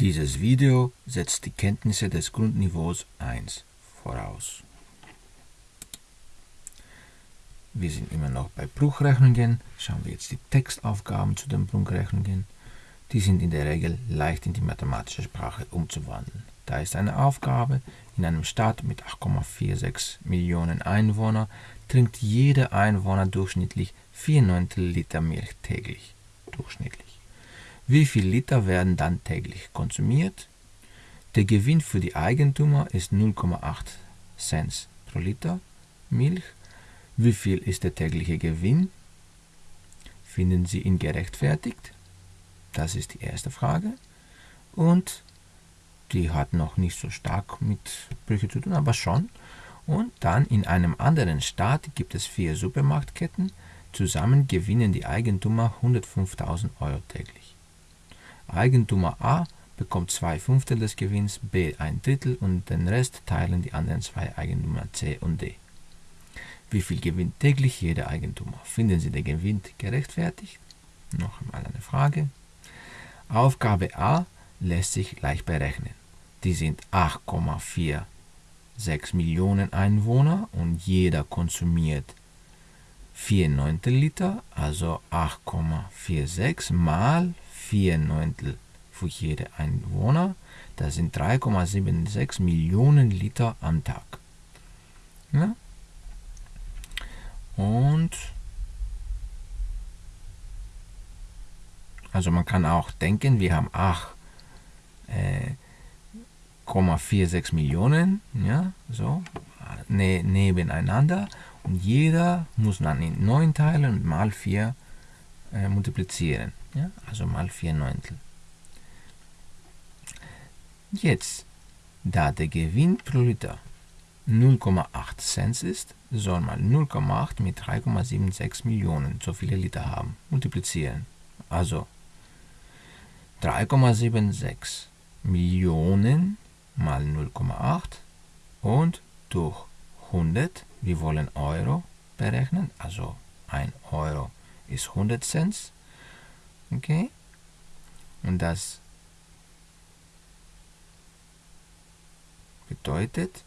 Dieses Video setzt die Kenntnisse des Grundniveaus 1 voraus. Wir sind immer noch bei Bruchrechnungen. Schauen wir jetzt die Textaufgaben zu den Bruchrechnungen. Die sind in der Regel leicht in die mathematische Sprache umzuwandeln. Da ist eine Aufgabe, in einem Staat mit 8,46 Millionen Einwohnern trinkt jeder Einwohner durchschnittlich 4 Neuntel Liter Milch täglich. Durchschnittlich. Wie viel Liter werden dann täglich konsumiert? Der Gewinn für die Eigentümer ist 0,8 Cent pro Liter Milch. Wie viel ist der tägliche Gewinn? Finden Sie ihn gerechtfertigt? Das ist die erste Frage. Und die hat noch nicht so stark mit Brüche zu tun, aber schon. Und dann in einem anderen Staat gibt es vier Supermarktketten. Zusammen gewinnen die Eigentümer 105.000 Euro täglich. Eigentümer A bekommt zwei Fünftel des Gewinns, B ein Drittel und den Rest teilen die anderen zwei Eigentümer C und D. Wie viel gewinnt täglich jeder Eigentümer? Finden Sie den Gewinn gerechtfertigt? Noch einmal eine Frage. Aufgabe A lässt sich leicht berechnen. Die sind 8,46 Millionen Einwohner und jeder konsumiert 4 Neuntel Liter, also 8,46 mal 4 Neuntel für jede Einwohner. Das sind 3,76 Millionen Liter am Tag. Ja? Und also man kann auch denken, wir haben 8,46 äh, Millionen, ja, so, ne, nebeneinander und jeder muss dann in 9 teilen und mal 4 äh, multiplizieren, ja, also mal 4 Neuntel. Jetzt, da der Gewinn pro Liter 0,8 Cent ist, soll man 0,8 mit 3,76 Millionen, so viele Liter haben, multiplizieren. Also 3,76 Millionen mal 0,8 und durch 100, wir wollen Euro berechnen, also 1 Euro ist 100 Cent. Okay? Und das bedeutet,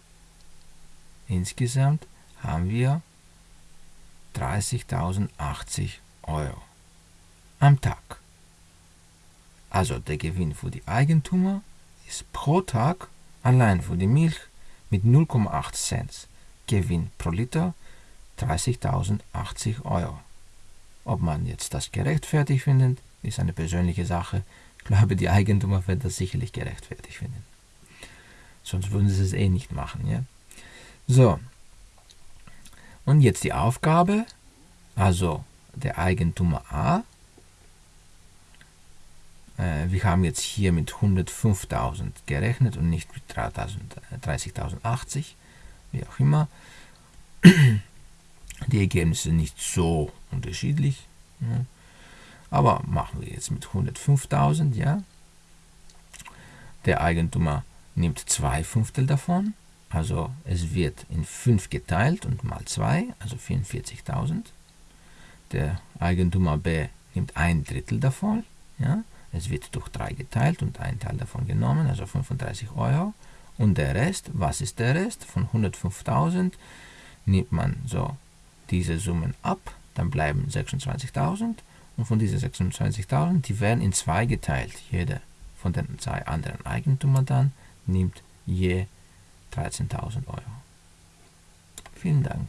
insgesamt haben wir 30.080 Euro am Tag. Also der Gewinn für die Eigentümer ist pro Tag allein für die Milch mit 0,8 Cent Gewinn pro Liter 30.080 Euro. Ob man jetzt das gerechtfertigt findet, ist eine persönliche Sache. Ich glaube, die Eigentümer werden das sicherlich gerechtfertigt finden. Sonst würden sie es eh nicht machen. Ja? So, und jetzt die Aufgabe, also der Eigentümer A. Äh, wir haben jetzt hier mit 105.000 gerechnet und nicht mit 30.080, wie auch immer. Die Ergebnisse nicht so unterschiedlich. Ja. Aber machen wir jetzt mit 105.000, ja. Der Eigentümer nimmt zwei Fünftel davon. Also es wird in 5 geteilt und mal 2, also 44.000. Der Eigentümer B nimmt ein Drittel davon. Ja? Es wird durch 3 geteilt und ein Teil davon genommen, also 35 Euro. Und der Rest, was ist der Rest? Von 105.000 nimmt man so diese Summen ab, dann bleiben 26.000. Und von diesen 26.000, die werden in zwei geteilt. Jeder von den zwei anderen Eigentümern dann nimmt je 13.000 Euro. Vielen Dank.